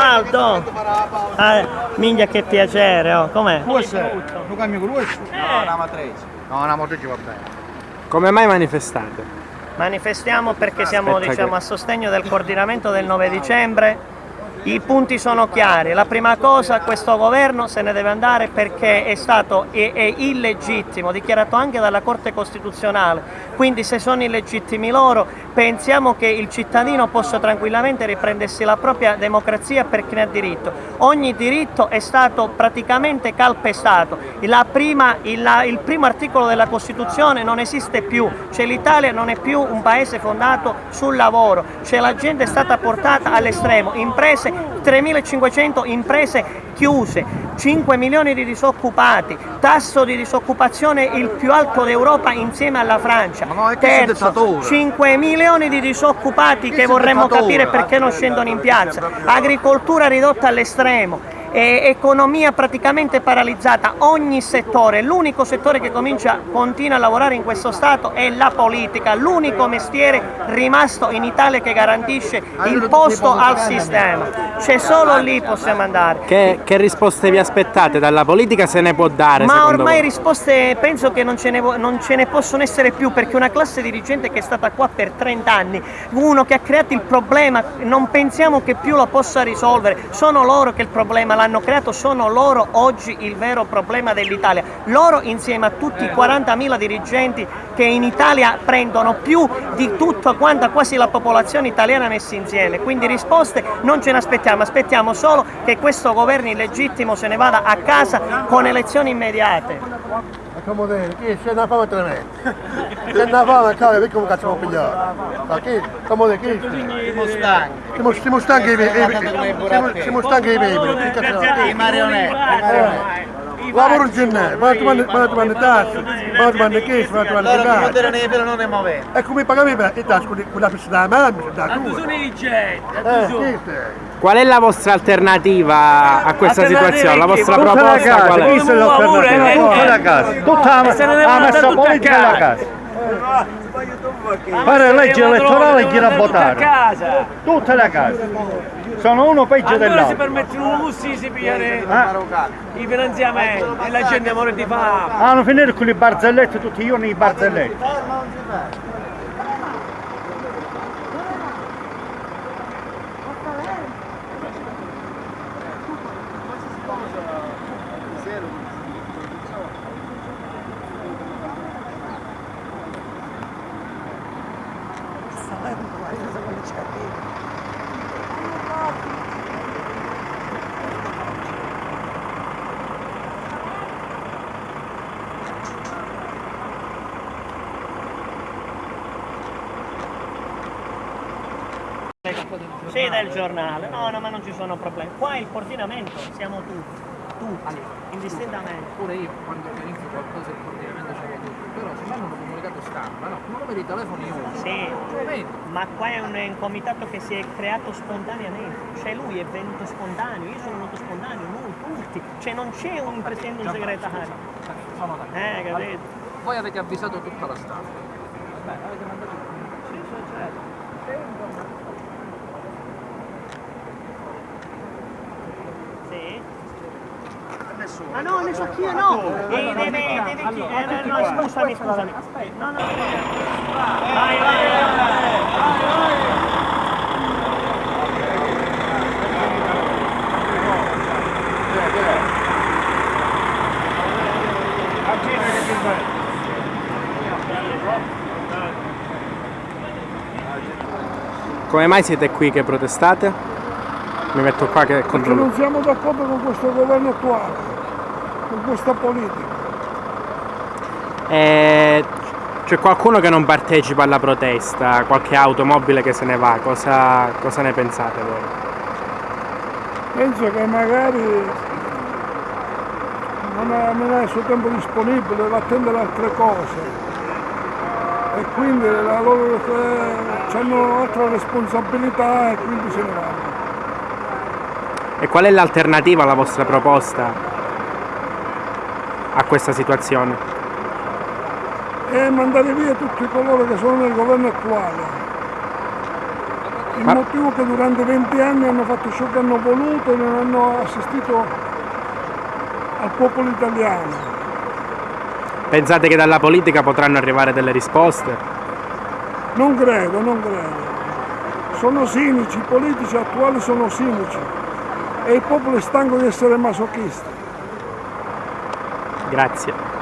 Aldo! Ah, minchia che piacere, oh, com'è? Questo lo cambio con questo? No, una matrice. No, una matrice va bene. Come mai manifestate? Manifestiamo perché siamo diciamo, a sostegno del coordinamento del 9 dicembre. I punti sono chiari. La prima cosa, questo governo se ne deve andare perché è stato è, è illegittimo, dichiarato anche dalla Corte Costituzionale. Quindi se sono illegittimi loro, pensiamo che il cittadino possa tranquillamente riprendersi la propria democrazia perché ne ha diritto. Ogni diritto è stato praticamente calpestato. Prima- il, la- il primo articolo della Costituzione non esiste più, cioè l'Italia non è più un paese fondato sul lavoro, cioè la gente è stata portata all'estremo, imprese 3.500 imprese chiuse, 5 milioni di disoccupati, tasso di disoccupazione il più alto d'Europa insieme alla Francia. No, Terzo, dittatore. 5 milioni di disoccupati che vorremmo capire perché non scendono in piazza, agricoltura ridotta all'estremo. E economia praticamente paralizzata, ogni settore, l'unico settore che comincia, continua a lavorare in questo Stato è la politica, l'unico mestiere rimasto in Italia che garantisce il posto al sistema, c'è solo lì possiamo andare. Che, che risposte vi aspettate dalla politica se ne può dare? Ma ormai voi? risposte penso che non ce, ne, non ce ne possono essere più perché una classe dirigente che è stata qua per 30 anni, uno che ha creato il problema, non pensiamo che più lo possa risolvere, sono loro che il problema l'hanno creato, sono loro oggi il vero problema dell'Italia. Loro insieme a tutti i 40.000 dirigenti che in Italia prendono più di tutta quanta quasi la popolazione italiana messi insieme. Quindi risposte non ce ne aspettiamo, aspettiamo solo che questo governo illegittimo se ne vada a casa con elezioni immediate. Come dire, chi c'è una fame tremenda. C'è una fame, cavolo, perché come cazzo può pigliare? Ma chi? Come dire, chi? Siamo stanchi. Siamo, siamo stanchi di siamo, siamo stanchi di bevere, che cazzo? I marionette. Lavoro in ma tu mandi tasse, ma tu mandi questo, ma tu mandi Loro non quello. ne però non ne muove. E come pagavi per i tasse con la pista da mamma, da Tu tua? sono i dirigenti, Eh? Qual è la vostra alternativa a questa situazione? La vostra Tutta Tutta la proposta casa, qual è? è tutta la casa, tutta E se ne la, devono la andare messa tutti a politica della casa. casa. Fare legge elettorale e a votare. casa. Tutte le case. Sono uno peggio Allora si dell'altro. permettono i lussi di pigliare Ah, i finanziamenti e la gente muore di fame. hanno finito con i barzelletti tutti io nei barzelletti. Sì, del giornale, no, no, ma non ci sono problemi. Qua il coordinamento siamo tutti, tutti, indistintamente. Pure io quando pianifico qualcosa il coordinamento ce l'ho tutto, però se fanno un comunicato stampa, no, numero di telefono io uso. Sì, ma qua è un, un comitato che si è creato spontaneamente, cioè lui è venuto spontaneo, io sono venuto spontaneo, noi tutti, cioè non c'è un presidente un segretario. Sono. Eh, capito? Voi avete avvisato tutta la stampa. Beh, avete mandato Sì, sì, certo. Sì? Ah no, ne so chi io no! Eh, deve, deve chi? Eh, no, no, scusami, scusami. No, no, vai, vai, vai. Come mai siete qui che protestate? Mi metto qua che Perché controllo. non siamo d'accordo con questo governo attuale, con questa politica. Eh, c'è qualcuno che non partecipa alla protesta, qualche automobile che se ne va, cosa, cosa ne pensate voi? Penso che magari non ha, non ha il suo tempo disponibile, deve attendere altre cose e quindi la loro, eh, hanno altra responsabilità e quindi se ne vanno. E qual è l'alternativa alla vostra proposta a questa situazione? E mandare via tutti coloro che sono nel governo attuale Il Ma- motivo che durante 20 anni hanno fatto ciò che hanno voluto e non hanno assistito al popolo italiano. Pensate che dalla politica potranno arrivare delle risposte? Non credo, non credo. Sono cinici, i politici attuali sono cinici e il popolo è stanco di essere masochisti. Grazie.